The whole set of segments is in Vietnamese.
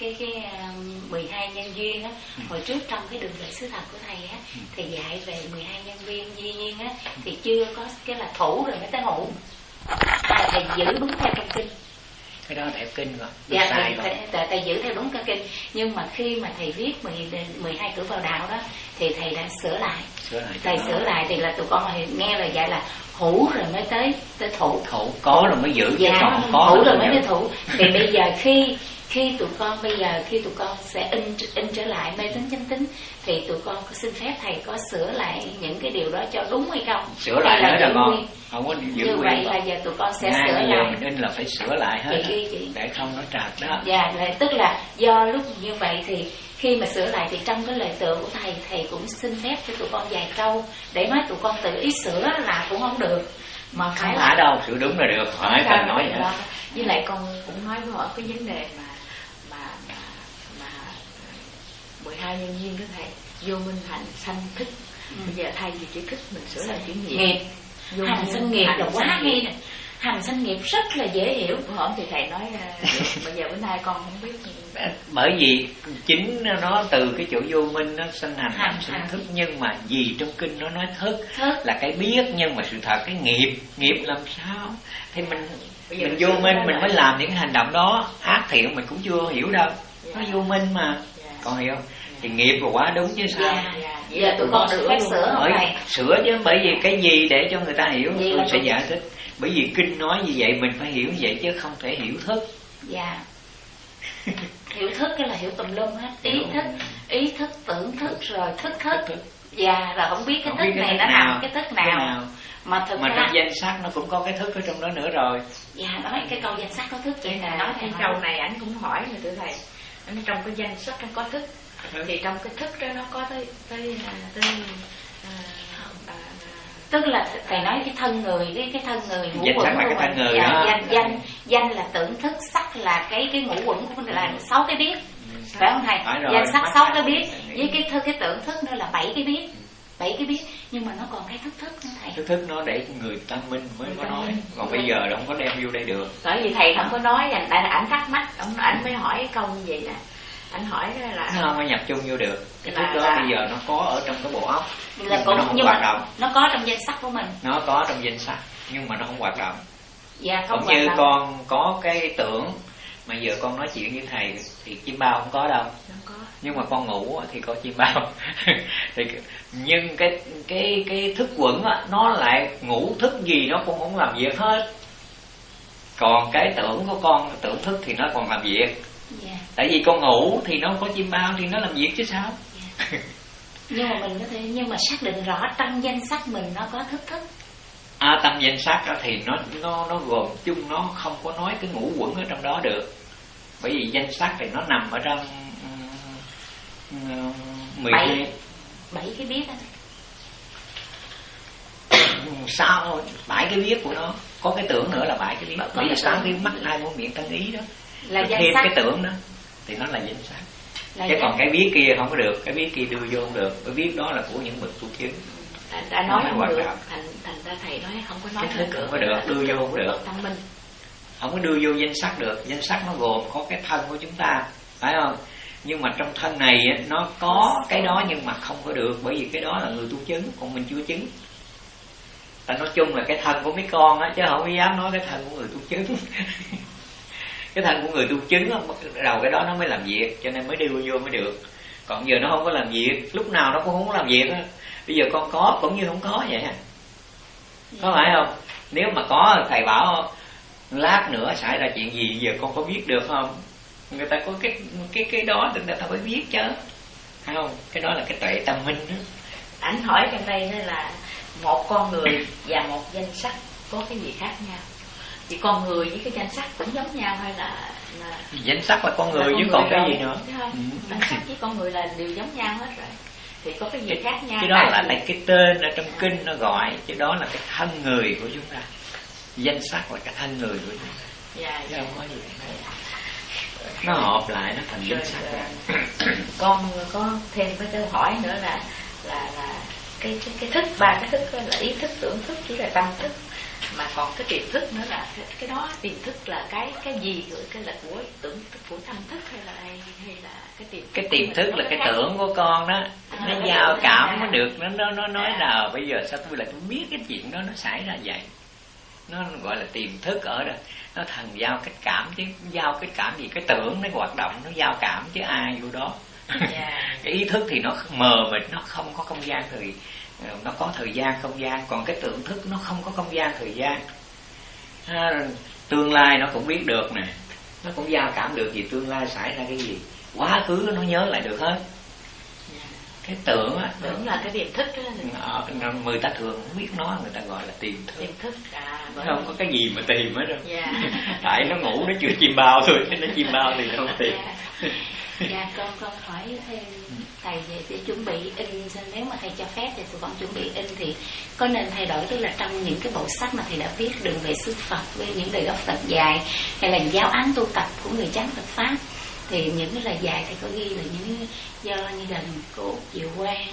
cái cái um, 12 nhân duyên á Ừ. hồi trước trong cái đường lệ sứ thật của thầy á thì dạy về 12 nhân duyên duyên á thì chưa có cái là thủ rồi mới tới ngủ. À, thầy giữ đúng theo trong kinh. Cái đó theo kinh rồi dạ sai thầy, rồi. thầy, thầy, giữ theo đúng cái kinh. Nhưng mà khi mà thầy viết 10, 12 cửa vào đạo đó thì thầy đã sửa lại. Sửa lại thầy sửa lại thì là tụi con nghe lời dạy là hữu rồi mới tới tới thủ. Thủ có rồi mới giữ chứ dạ còn không có hữu rồi mới tới thủ. Thì bây giờ khi khi tụi con bây giờ khi tụi con sẽ in in trở lại mê tín chánh tín thì tụi con có xin phép thầy có sửa lại những cái điều đó cho đúng hay không? Sửa lại nữa là nguyên? không có giữ như vậy là giờ tụi con sẽ Ngay sửa lại. mình in là phải sửa lại hết Chị chị. để không nó trật đó. Dạ, tức là do lúc như vậy thì khi mà sửa lại thì trong cái lời tựa của thầy thầy cũng xin phép cho tụi con vài câu để nói tụi con tự ý sửa là cũng không được. Mà phải không là phải đâu sửa đúng là được. Hỏi cần nói vậy. đó. với lại con cũng nói với họ cái vấn đề mà mà mà 12 nhân viên đó thầy vô minh hạnh sanh thích bây giờ thay vì chữ thích mình sửa lại chữ nghiệp. Nghiệp. Vô hành sinh nghiệp là quá hay nè. Hành sinh nghiệp rất là dễ hiểu. Hổm thì thầy nói à, bây giờ bữa nay con không biết bởi vì chính nó từ cái chỗ vô minh nó sinh hành Hành, hành. thức. Nhưng mà gì trong kinh nó nói thức? Thức. Là cái biết nhưng mà sự thật cái nghiệp. Nghiệp làm sao? Thì mình Bây giờ mình vô minh mình mới làm những cái hành động đó. Ác thiện mình cũng chưa hiểu đâu. Nó vô minh mà Còn hiểu không? Thì nghiệp là quá đúng chứ sao? Dạ Dạ. giờ tụi con được phép sửa thầy sửa chứ bởi vì cái gì để cho người ta hiểu. Vậy tôi là sẽ tụi- giải thích. Bởi vì kinh nói như vậy mình phải hiểu như vậy chứ không thể hiểu thức. Dạ. Hiểu thức cái là hiểu tùm lum hết. Ý Hiểu. thức ý thức tưởng thức rồi thức thức dạ rồi không biết cái Không thức biết cái này thức nó nào, nằm cái thức cái nào. nào. mà thực mà ra trong danh sách nó cũng có cái thức ở trong đó nữa rồi. Dạ nói cái câu danh sách có thức vậy Vậy nè. Là nói cái câu này ảnh cũng hỏi rồi thưa thầy trong cái danh sách nó có thức. Thì trong cái thức đó nó có tới tới à, tới à, à, tức là thầy nói cái thân người cái cái thân người ngũ Danh quẩn của cái mình. thân người Dạ, đó. danh danh danh là tưởng thức sắc là cái cái ngũ quẩn của mình là sáu cái biết. Phải không thầy? Danh sắc sáu cái biết. Với cái thư cái tưởng thức nữa là bảy cái biết bảy cái biết nhưng mà nó còn cái thức thức nữa thầy. Thức thức nó để người ta minh mới Người có nói. minh. còn bây giờ là không có đem vô đây được. Bởi vì thầy không có nói dành tại là ảnh thắc mắc ông ảnh mới hỏi cái câu như vậy nè. Ảnh hỏi là nó không có nhập chung vô được. Cái Là- thức đó là- bây giờ nó có ở trong cái bộ óc là nhưng cũng nó không nhưng hoạt động. nó có trong danh sách của mình. Nó có trong danh sách nhưng mà nó không hoạt động. Dạ không cũng như động. con có cái tưởng mà giờ con nói chuyện với thầy thì chim bao không có đâu. Không có nhưng mà con ngủ thì có chim bao. Thì nhưng cái cái cái thức quẩn á, nó lại ngủ thức gì nó cũng không làm việc hết. Còn cái tưởng của con tưởng thức thì nó còn làm việc. Dạ. tại vì con ngủ thì nó không có chim bao thì nó làm việc chứ sao? Nhưng mà mình có thể nhưng mà xác định rõ trong danh sách mình nó có thức thức. À, tâm danh sắc đó thì nó nó nó gồm chung nó không có nói cái ngũ quẩn ở trong đó được. Bởi vì danh sắc thì nó nằm ở trong mười Bảy. bảy cái biết đó sao bảy cái biết của nó. Có cái tưởng nữa là bảy cái biết. Vì cái sáu tiếng mắt hai mũi miệng thân ý đó. Là thêm sách. cái tưởng đó. Thì nó là danh sắc là chứ danh, còn cái biết kia không có được. Cái biết kia đưa vô không được. Cái biết đó là của những bậc tu chứng đã, đã nói Không được. thành thành ra thầy nói không có nói Cái được không có được, đưa vô không được. thông minh. Không có đưa vô danh sắc được. Danh sắc nó gồm có cái thân của chúng ta. Phải không nhưng mà trong thân này nó có cái đó nhưng mà không có được, bởi vì cái đó là người tu chứng, còn mình chưa chứng. Ta nói chung là cái thân của mấy con á, chứ không dám nói cái thân của người tu chứng. Cái thân của người tu chứng đầu cái đó nó mới làm việc, cho nên mới đi vô mới được. Còn giờ nó không có làm việc, lúc nào nó cũng không có làm việc á. Bây giờ con có cũng như không có vậy có phải không? Nếu mà có, thầy bảo lát nữa xảy ra chuyện gì, giờ con có biết được không? Người ta có cái cái cái đó thì người ta phải biết chứ. Không? Cái đó là cái tuệ tâm minh đó. ảnh hỏi trong đây đó là một con người và một danh sách có cái gì khác nhau? Thì con người với cái danh sách cũng giống nhau hay là là danh sắc là con người là chứ còn cái gì nữa? Ừ. danh sách với con người là đều giống nhau hết rồi. Thì có cái gì khác nhau cái đó là tại cái tên ở trong kinh nó gọi chứ đó là cái thân người của chúng ta. Danh sắc là cái thân người của chúng ta. Dạ, dạ. không có gì nó hợp lại nó thành danh rồi. con có thêm cái câu hỏi nữa là là là cái cái cái thức ba cái thức là ý thức tưởng thức chỉ là tâm thức. Mà còn cái tiềm thức nữa là cái, cái đó tiềm thức là cái cái gì rồi cái là của tưởng của tâm thức hay là hay là cái tiềm cái tiềm thức là cái tưởng của con đó. À, nó giao cảm nó được nó nó nó nói À. là bây giờ sao tôi lại tôi biết cái chuyện đó nó xảy ra vậy nó gọi là tiềm thức ở đây nó thần giao cách cảm chứ giao cái cảm gì cái tưởng nó hoạt động nó giao cảm chứ ai vô đó. Dạ. cái ý thức thì nó mờ mịt nó không có không gian thời nó có thời gian không gian còn cái tưởng thức nó không có không gian thời gian. À, tương lai nó cũng biết được nè. Nó cũng giao cảm được gì tương lai xảy ra cái gì. Quá khứ nó nhớ lại được hết. Cái tưởng á tưởng là cái tiềm thức đó. Ở người ta thường không biết nó người ta gọi là tiềm thức. Tiềm thức à bởi không có cái gì mà tìm hết đâu. Dạ. tại nó ngủ nó chưa chim bao thôi nó chim bao thì không tìm. Dạ, dạ con con hỏi thêm thầy về để chuẩn bị in nếu mà thầy cho phép thì tụi con chuẩn bị in thì có nên thay đổi tức là trong những cái bộ sách mà thầy đã viết đường về xứ Phật với những lời gốc Phật dài hay là giáo án tu tập của người chánh Phật pháp thì những cái lời dạy thầy có ghi là những do như là cô Diệu Quang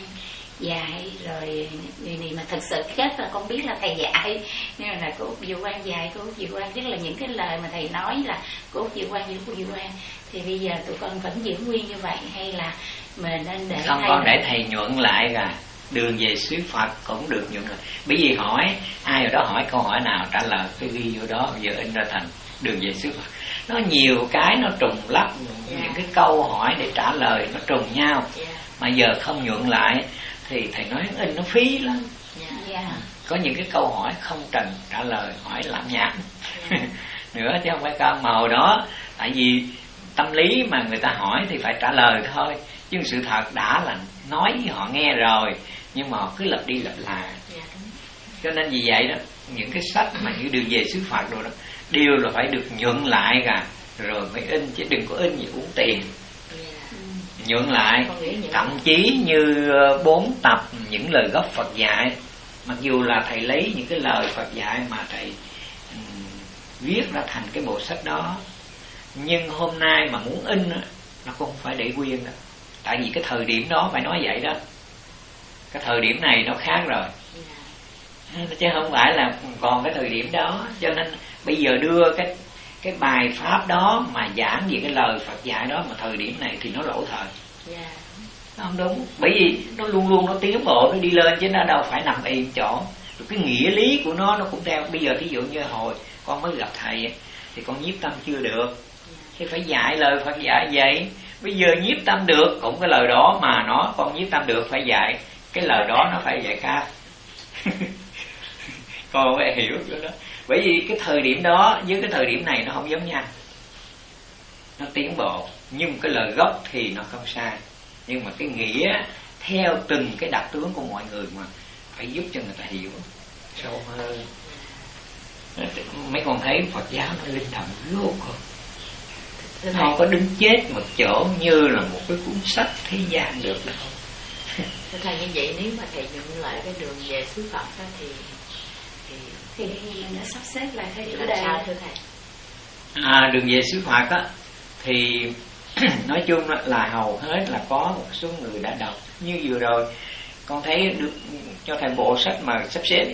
dạy rồi người này mà thật sự kết là con biết là thầy dạy. Nhưng mà là cô Diệu Quang dạy cô Diệu Quang tức là những cái lời mà thầy nói là cô Diệu Quang với cô Diệu Quang thì bây giờ tụi con vẫn giữ nguyên như vậy hay là mình nên để không thầy con để thầy nhuận lại cả đường về xứ Phật cũng được nhuận lại bởi vì hỏi ai ở đó hỏi câu hỏi nào trả lời cái ghi vô đó giờ in ra thành đường về xứ Phật. Nó nhiều cái nó trùng lắp những cái câu hỏi để trả lời nó trùng nhau. Dạ. mà giờ không nhuận lại thì thầy nói in nó phí lắm. Dạ. dạ. Có những cái câu hỏi không cần trả lời hỏi làm nhảm. Dạ. nữa chứ không phải cao màu đó. Tại vì tâm lý mà người ta hỏi thì phải trả lời thôi. Chứ sự thật đã là nói với họ nghe rồi nhưng mà họ cứ lặp đi lặp lại. Dạ, đúng. cho nên vì vậy đó những cái sách mà như đường về xứ Phật rồi đó đều là phải được nhuận lại cả. Rồi mới in chứ đừng có in gì uống tiền. Dạ. nhuận lại. Thậm chí như ờ, bốn tập những lời gốc Phật dạy. Mặc dù là thầy lấy những cái lời Phật dạy mà thầy ừm, viết ra thành cái bộ sách đó. Nhưng hôm nay mà muốn in nó cũng phải để nguyên đâu. Tại vì cái thời điểm đó phải nói vậy đó. Cái thời điểm này nó khác rồi. Chứ không phải là còn cái thời điểm đó. Cho nên bây giờ đưa cái cái bài pháp đó mà giảng về cái lời Phật dạy đó mà thời điểm này thì nó lỗi thời. Dạ. nó không đúng. Bởi vì nó luôn luôn nó tiến bộ nó đi lên chứ nó đâu phải nằm yên chỗ. Rồi cái nghĩa lý của nó nó cũng theo. Bây giờ thí dụ như hồi con mới gặp thầy thì con nhiếp tâm chưa được. Thì phải dạy lời Phật dạy vậy. Bây giờ nhiếp tâm được cũng cái lời đó mà nó con nhiếp tâm được phải dạy. Cái lời đó nó phải dạy khác con phải hiểu cái đó. Bởi vì cái thời điểm đó với cái thời điểm này nó không giống nhau. Nó tiến bộ nhưng cái lời gốc thì nó không sai. Nhưng mà cái nghĩa theo từng cái đặc tướng của mọi người mà phải giúp cho người ta hiểu. Sâu hơn. Mấy con thấy Phật giáo nó linh động vô cùng. Nó thầy, có đứng chết một chỗ như là một cái cuốn sách thế gian được đâu. Thưa thầy như vậy nếu mà thầy nhuận lại cái đường về xứ Phật đó thì thì nhiên đã sắp xếp lại theo chủ đề sao thưa thầy? à, đường về xứ Phật á thì nói chung là hầu hết là có một số người đã đọc như vừa rồi con thấy được cho thầy bộ sách mà sắp xếp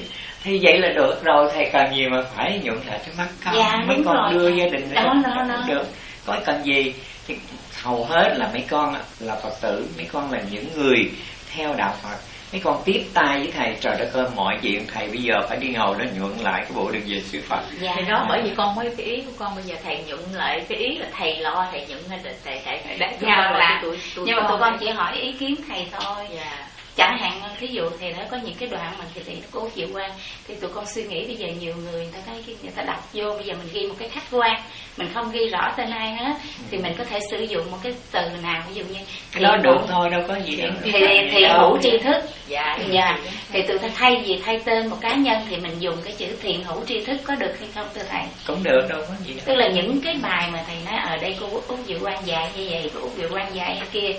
thì vậy là được rồi thầy cần gì mà phải nhuận lại cái mắt không Dạ, mấy con rồi. đưa gia đình Đó, đó, đó. cũng được có cần gì thì hầu hết là mấy con là phật tử mấy con là những người theo đạo phật mấy con tiếp tay với thầy. Trời đất ơi mọi chuyện thầy bây giờ phải đi ngồi đó nhuận lại cái bộ đường về sự phật. Dạ. Thì đó bởi vì con mới cái ý của con bây giờ thầy nhuận lại cái ý là thầy lo thầy nhuận hay là thầy thầy thầy Đã- chúng dạ, con là- tụi, tụi nhưng mà tụi con này. chỉ hỏi ý kiến thầy thôi. Dạ chẳng hạn thí dụ thì nó có những cái đoạn mà thì thầy cố chịu quan thì tụi con suy nghĩ bây giờ nhiều người người ta thấy người ta đọc vô bây giờ mình ghi một cái khách quan mình không ghi rõ tên ai hết thì mình có thể sử dụng một cái từ nào ví dụ như thiện được hữu- thôi đâu có gì đâu thì thì hữu tri thức. Dạ dạ. thì tụi ta thay vì thay tên một cá nhân thì mình dùng cái chữ thiện hữu tri thức có được hay không thưa thầy? Cũng được đâu có gì đâu. Tức là những cái bài mà thầy nói ở đây cô út diệu quan dạy như vậy cô út diệu quan dạy kia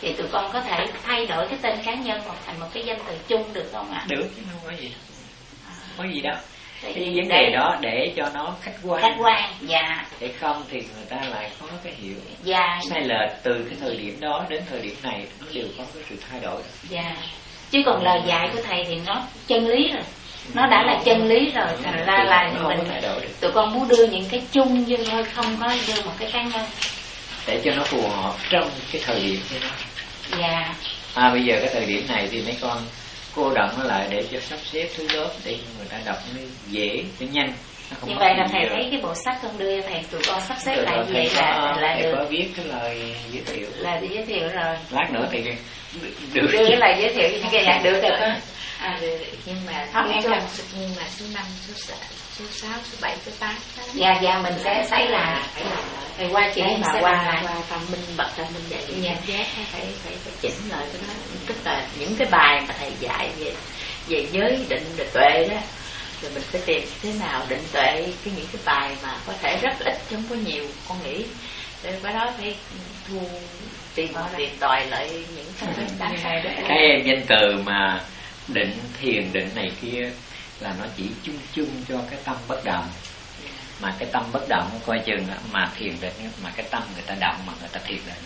thì tụi con có thể thay đổi cái tên cá nhân hoặc thành một cái danh từ chung được không ạ? Được chứ không có gì. Có gì đâu. Thì cái vấn đề đó để cho nó khách quan. Khách quan dạ. Để không thì người ta lại có cái hiểu. Dạ. Sai lệch từ cái thời điểm đó đến thời điểm này nó đều có cái sự thay đổi. Dạ. Chứ còn lời dạy của thầy thì nó chân lý rồi. Nó đã là chân lý rồi thành ra là mình tụi con muốn đưa những cái chung vô thôi không có đưa một cái cá nhân. Để cho nó phù hợp trong cái thời điểm của nó dạ à bây giờ cái thời điểm này thì mấy con cô động nó lại để cho sắp xếp thứ lớp để người ta đọc nó dễ nó nhanh. Nó như vậy là thầy thấy cái bộ sách con đưa thầy tụi con sắp xếp lại vậy là là được. có viết cái lời giới thiệu. Là giới thiệu rồi. Lát nữa thì được đưa cái lời giới thiệu như cái là được được à, được nhưng mà không em cần nhưng mà số năm số sáu số sáu số bảy số tám dạ dạ mình sẽ xảy là phải qua chị mà qua qua phần minh bật ra minh dạy dạ. giác phải phải phải chỉnh lại cái đó. Tức là những cái bài mà thầy dạy về về giới định về tuệ đó rồi mình phải tìm thế nào định tuệ cái những cái bài mà có thể rất ít chứ không có nhiều con nghĩ. Rồi cái đó phải thu tìm tìm tòi lại những cái đáng hay đó cái danh từ mà định thiền định này kia là nó chỉ chung chung cho cái tâm bất động. Mà cái tâm bất động coi chừng mà thiền định mà cái tâm người ta động mà người ta thiền định.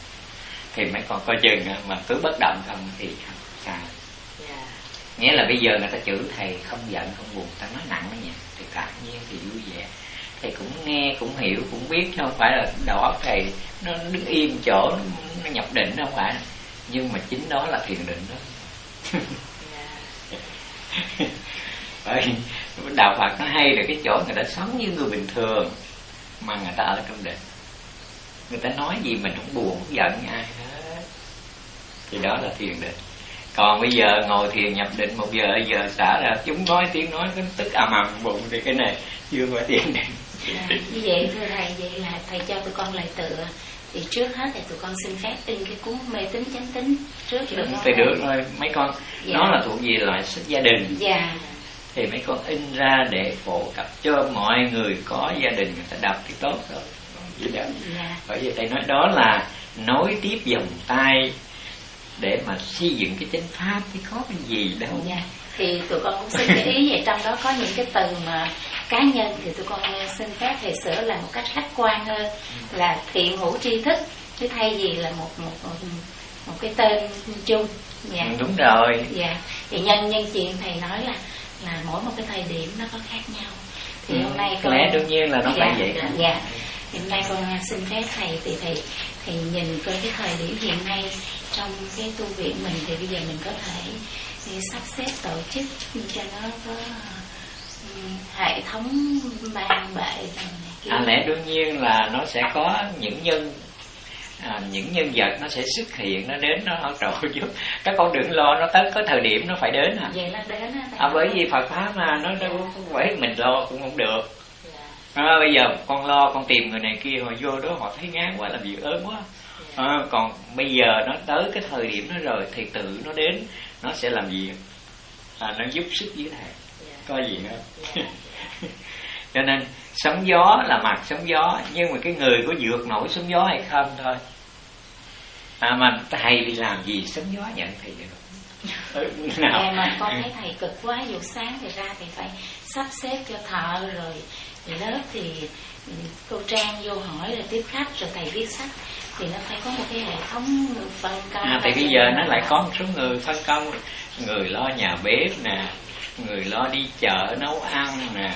Thì mấy con coi chừng mà cứ bất động không thì sai yeah. nghĩa là bây giờ người ta chửi thầy không giận không buồn ta nói nặng đó nhỉ thì cả nhiên thì vui vẻ. Thầy cũng nghe cũng hiểu cũng biết chứ không phải là đầu óc thầy nó đứng im chỗ nó, nó nhập định không phải. Nhưng mà chính đó là thiền định đó đạo Phật nó hay là cái chỗ người ta sống như người bình thường mà người ta ở trong định người ta nói gì mình không buồn không giận ai hết. Thì đó là thiền định. Còn bây giờ ngồi thiền nhập định một giờ giờ xả ra chúng nói tiếng nói cái tức ầm ầm bụng thì cái này chưa phải thiền định. À, như vậy thưa thầy vậy là thầy cho tụi con lại tựa thì trước hết thì tụi con xin phép in cái cuốn mê tín chánh tín trước được không? Thì được thôi mấy con dạ. nó là thuộc về loại sách gia đình. Dạ. Thì mấy con in ra để phổ cập cho mọi người có gia đình người ta đọc thì tốt. Vậy đó. Dạ. Bởi vì thầy nói đó là nối tiếp dòng tay để mà xây dựng cái chánh pháp thì có cái gì đâu. Dạ. Thì tụi con cũng xin ý về trong đó có những cái từ mà cá nhân thì tụi con xin phép thầy sửa là một cách khách quan hơn là thiện hữu tri thức chứ thay vì là một một một, một cái tên chung dạ. Ừ, đúng rồi dạ thì nhân nhân chuyện thầy nói là là mỗi một cái thời điểm nó có khác nhau thì ừ. hôm nay con lẽ đương nhiên là nó dạ, phải vậy dạ, hôm nay con xin phép thầy thì thầy thầy nhìn coi cái thời điểm hiện nay trong cái tu viện mình thì bây giờ mình có thể sắp xếp tổ chức cho nó có hệ thống ban bệ à, lẽ đương nhiên là nó sẽ có những nhân à, những nhân vật nó sẽ xuất hiện nó đến nó hỗ trợ giúp. Các con đừng lo nó tới có thời điểm nó phải đến à. Vậy là đến à, bởi vì Phật pháp mà nó đâu phải mình lo cũng không được. Dạ. à, bây giờ con lo con tìm người này kia họ vô đó họ thấy ngán quá làm việc ớn quá. dạ. À, còn bây giờ nó tới cái thời điểm nó rồi thì tự nó đến nó sẽ làm gì? À, nó giúp sức với thầy. Có gì nữa? Cho nên sóng gió là mặt sóng gió nhưng mà cái người có vượt nổi sóng gió hay không thôi à, mà thầy đi làm gì? Sóng gió nhận thầy được. Ừ, nào. em mà con thấy thầy cực quá dù sáng thì ra thì phải sắp xếp cho thợ rồi. Lớp thì cô trang vô hỏi rồi tiếp khách rồi thầy viết sách. Thì nó phải có một cái hệ thống phân công. À, thì bây giờ nó lại có một số người phân công. Người lo nhà bếp nè người lo đi chợ nấu ăn nè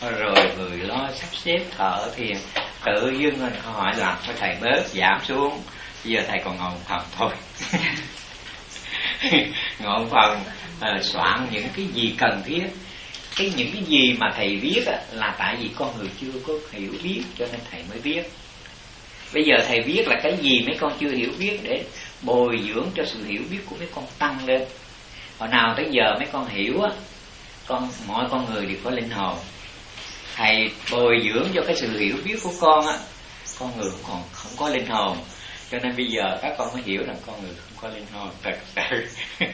rồi người lo sắp xếp thợ thì tự dưng hỏi làm cho thầy bớt giảm xuống giờ thầy còn ngồi một phòng thôi. Ngồi một phòng uh, ờ, soạn những cái gì cần thiết. Cái những cái gì mà thầy viết á, là tại vì con người chưa có hiểu biết cho nên thầy mới viết. Bây giờ thầy viết là cái gì mấy con chưa hiểu biết để bồi dưỡng cho sự hiểu biết của mấy con tăng lên. Hồi nào tới giờ mấy con hiểu á con mọi con người đều có linh hồn. Thầy bồi dưỡng cho cái sự hiểu biết của con á con người cũng còn không có linh hồn cho nên bây giờ các con mới hiểu rằng con người không có linh hồn thật sự.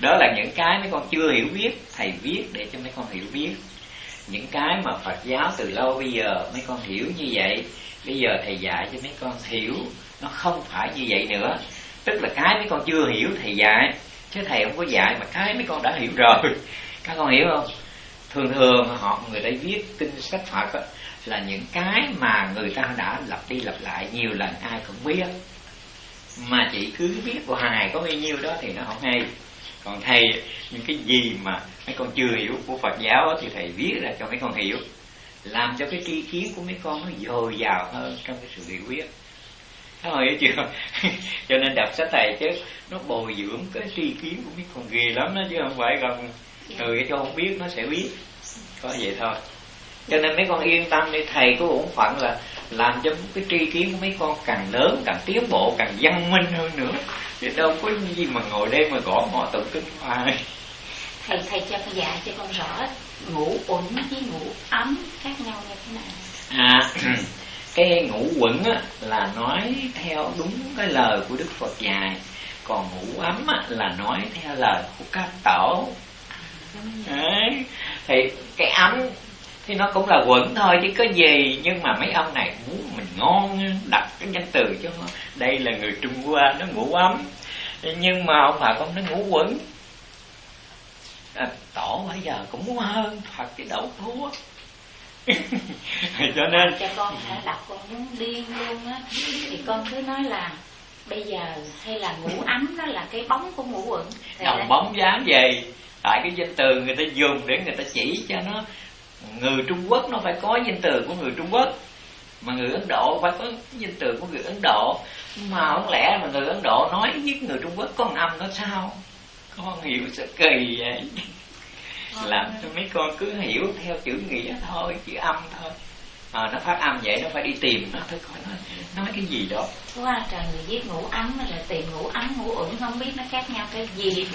Đó là những cái mấy con chưa hiểu biết thầy viết để cho mấy con hiểu biết. Những cái mà Phật giáo từ lâu bây giờ mấy con hiểu như vậy bây giờ thầy dạy cho mấy con hiểu nó không phải như vậy nữa. Tức là cái mấy con chưa hiểu thầy dạy chứ thầy không có dạy mà cái mấy con đã hiểu rồi. Các con hiểu không? Thường thường họ người ta viết kinh sách phật đó, là những cái mà người ta đã lặp đi lặp lại nhiều lần ai cũng biết. Mà chỉ cứ viết hoài có bao nhiêu đó thì nó không hay. Còn thầy những cái gì mà mấy con chưa hiểu của Phật giáo thì thầy viết ra cho mấy con hiểu làm cho cái tri kiến của mấy con nó dồi dào hơn trong cái sự hiểu biết. Thấy hiểu chưa cho nên đọc sách thầy chứ nó bồi dưỡng cái tri kiến của mấy con ghê lắm đó chứ không phải còn người cho không biết nó sẽ biết. Có vậy thôi cho nên mấy con yên tâm đi thầy có bổn phận là làm cho cái tri kiến của mấy con càng lớn càng tiến bộ càng văn minh hơn nữa. Chứ đâu có gì mà ngồi đây mà gõ mò tự kinh hoài thầy thầy cho con dạy cho con rõ ngủ uẩn với ngủ ấm khác nhau như thế nào. À cái ngủ quẩn á, là nói theo đúng cái lời của đức phật dạy. Còn ngủ ấm á, là nói theo lời của các tổ. Đấy. thì cái ấm thì nó cũng là quẩn thôi chứ có gì. Nhưng mà mấy ông này muốn mình ngon đặt cái danh từ cho nó. Đây là người trung hoa nó ngủ ấm. Nhưng mà ông bà con nó ngủ quẩn. À, tổ bây giờ cũng muốn hơn phật cái đậu thua. Cho nên cho con hả? Đọc con muốn điên luôn á. Thì con cứ nói là bây giờ hay là ngủ ấm đó là cái bóng của ngủ quẩn. Đồng bóng dáng về tại cái danh từ người ta dùng để người ta chỉ cho nó người Trung Quốc nó phải có danh từ của người Trung Quốc. Mà người Ấn Độ phải có danh từ của người Ấn Độ. Mà không lẽ mà người Ấn Độ nói với người Trung Quốc có một âm nó sao? Con hiểu sự kỳ vậy. Làm cho mấy con cứ hiểu theo chữ nghĩa thôi chữ âm thôi à, nó phát âm vậy nó phải đi tìm nó thôi coi nó nói cái gì đó. Quá trời người viết ngủ ấm là tìm ngủ ấm ngủ ẩn không biết nó khác nhau cái gì.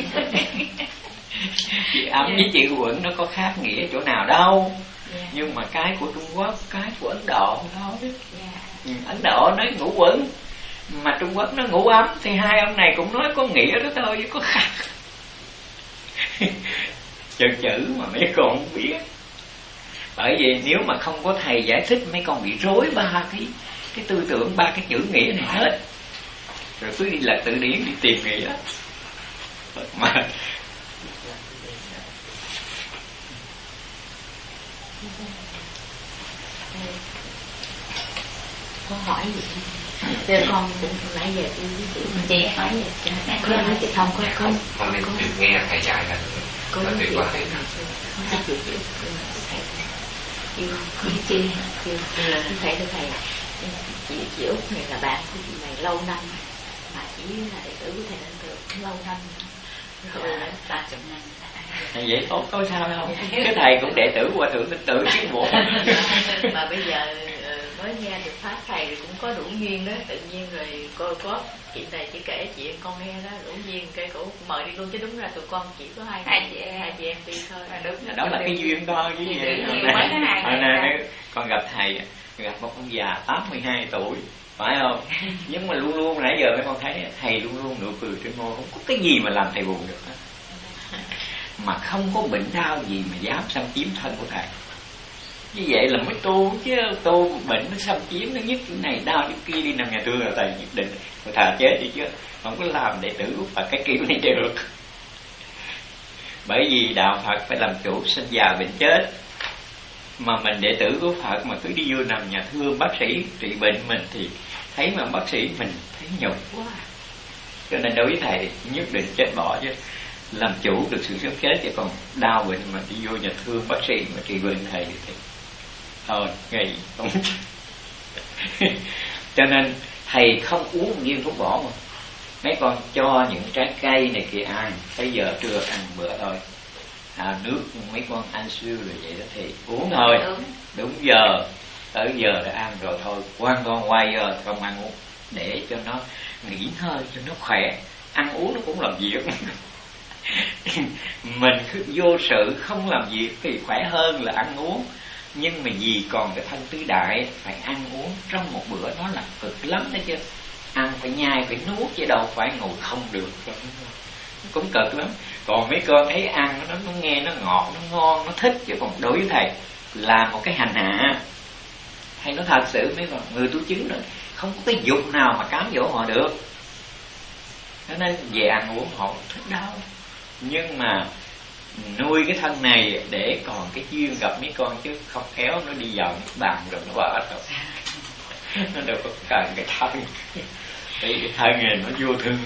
Chị ấm với chị quẩn nó có khác nghĩa chỗ nào đâu. Yeah. nhưng mà cái của trung quốc cái của ấn độ thôi yeah. ừ, ấn độ nói ngủ quẩn mà trung quốc nó ngủ ấm thì hai ông này cũng nói có nghĩa đó thôi chứ có khác. Chữ chữ mà mấy con không biết bởi vì nếu mà không có thầy giải thích mấy con bị rối ba cái cái tư tưởng ba cái chữ nghĩa này hết. Rồi cứ đi lật từ điển đi tìm nghĩa. Mà có hỏi gì? Giờ con cũng nãy giờ chị Chị hỏi gì? Có nói chị không có không Con nên nghe thầy dạy là Có nói không chị Yêu là thầy thưa thầy Chị chị Út này là bạn của chị này lâu năm Mà chỉ là đệ tử của thầy Đăng Cường lâu năm Rồi. Là ba chục năm vậy tốt có sao không cái thầy cũng đệ tử hòa thượng tinh tử chứ bộ. Mà bây giờ mới nghe được pháp thầy cũng có đủ duyên đó. Tự nhiên rồi cô có chị này chỉ kể chuyện con nghe đó đủ duyên cái cổ mời đi luôn chứ đúng ra tụi con chỉ có hai hai chị hai chị em đi thôi. À, đúng đó là cái duyên thôi chứ gì. hồi nay con gặp thầy gặp một ông già 82 tuổi phải không? Nhưng mà luôn luôn nãy giờ mấy con thấy thầy luôn luôn nụ cười trên môi không có cái gì mà làm thầy buồn được hết. Mà không có bệnh đau gì mà dám xâm chiếm thân của thầy như vậy là mới tu chứ, tu bệnh nó xâm chiếm, nó nhất cái này, đau cái kia đi nằm nhà thương là thầy nhất định. Thà chết đi chứ, không có làm đệ tử của Phật cái kiểu này được. Bởi vì đạo Phật phải làm chủ, sinh già bệnh chết. Mà mình đệ tử của Phật mà cứ đi vô nằm nhà thương, bác sĩ trị bệnh mình thì thấy mà bác sĩ mình thấy nhục quá. Cho nên đối với thầy, nhất định chết bỏ chứ. Làm chủ được sự sống chết chứ, còn đau bệnh mà đi vô nhà thương, bác sĩ mà trị bệnh thầy thì thôi ngày không. Cho nên thầy không uống viên thuốc bổ mà. Mấy con cho những trái cây này kia ăn bây giờ trưa ăn bữa thôi. À, nước mấy con ăn siêu rồi vậy đó thì uống thôi. Đúng, đúng giờ. Tới giờ đã ăn rồi thôi. Quan con quay giờ không ăn uống. Để cho nó nghỉ hơi cho nó khỏe. Ăn uống nó cũng làm việc. Mình vô sự không làm việc thì khỏe hơn là ăn uống nhưng mà vì còn cái thân tứ đại, phải ăn uống trong một bữa, nó là cực lắm đấy chứ. Ăn phải nhai, phải nuốt chứ đâu phải ngồi không được. Cũng cực lắm. Còn mấy con thấy ăn, nó nó nghe nó ngọt, nó ngon, nó thích chứ còn đối với thầy là một cái hành hạ. Hay nó thật sự, mấy con người tu chứng rồi không có cái dục nào mà cám dỗ họ được. Cho nên về ăn uống họ thích đau nhưng mà nuôi cái thân này để còn cái duyên gặp mấy con chứ không khéo nó đi vào nước bàn rồi nó vỡ rồi nó đâu có cần cái thân. Vì cái thân này nó vô thương